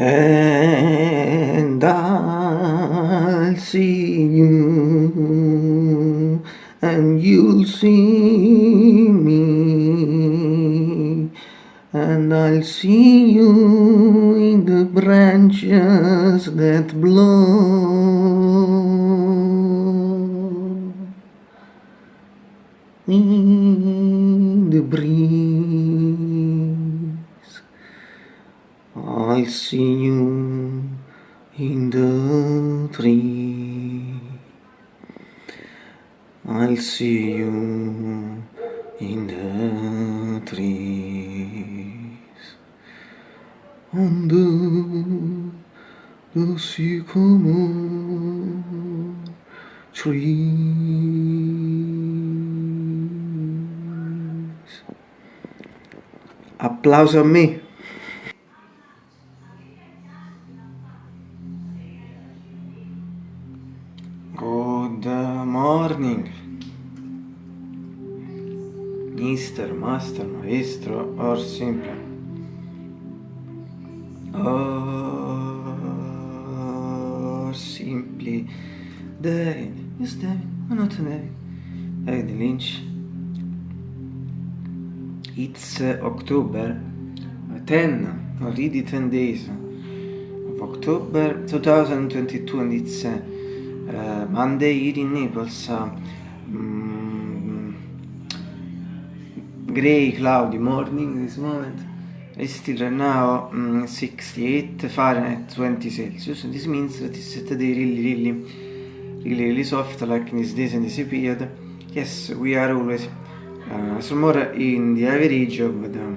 and I'll see you and you'll see me and I'll see you in the branches that blow in the breeze I see you in the tree I'll see you in the trees the, the sycamore trees. Applauso a me. Morning. Mister, master, maestro, or simple. Or simply David. Yes, David. Why not David? David Lynch. It's uh, October 10, already 10 days of October 2022 and it's uh, uh, Monday here in Naples. Uh, mm, gray, cloudy morning this moment. It's still right now mm, 68 Fahrenheit, 20 Celsius. And this means that it's today really, really, really, really soft, like in these days and this period. Yes, we are always uh, some more in the average of the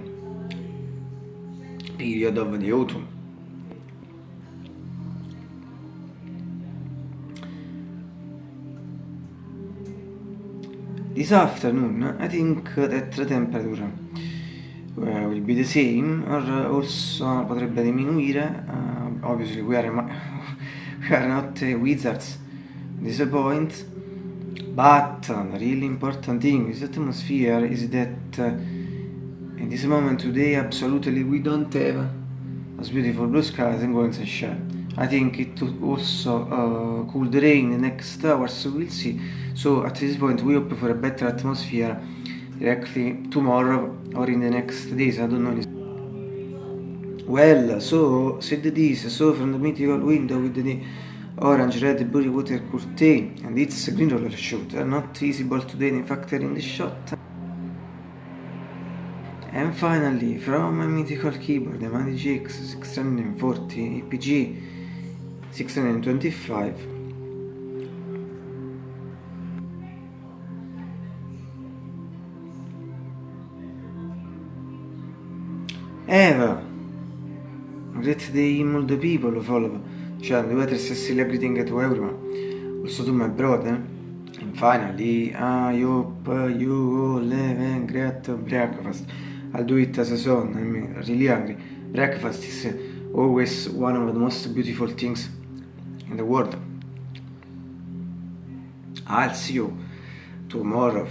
period of the autumn. This afternoon, I think that the temperature uh, will be the same, or also potrebbe diminuire. Uh, obviously, we are, we are not uh, wizards this point, but the really important thing with atmosphere is that uh, in this moment today, absolutely, we don't have as beautiful blue skies and golden sunshine. I think it also uh, could rain the next hours, we'll see. So at this point we hope for a better atmosphere directly tomorrow or in the next days, I don't know. Well, so said this, so from the mythical window with the orange, red, blue water curtain and it's green roller shooter, not visible today in factor in the shot. And finally, from a mythical keyboard, the Mani GX 640 APG 625 Eva. Great day the people follow. Cioè weather is still greeting to everyone also to my brother and finally I hope you all have a great breakfast. I'll do it as a son I'm really hungry. Breakfast is always one of the most beautiful things in the world. I'll see you tomorrow.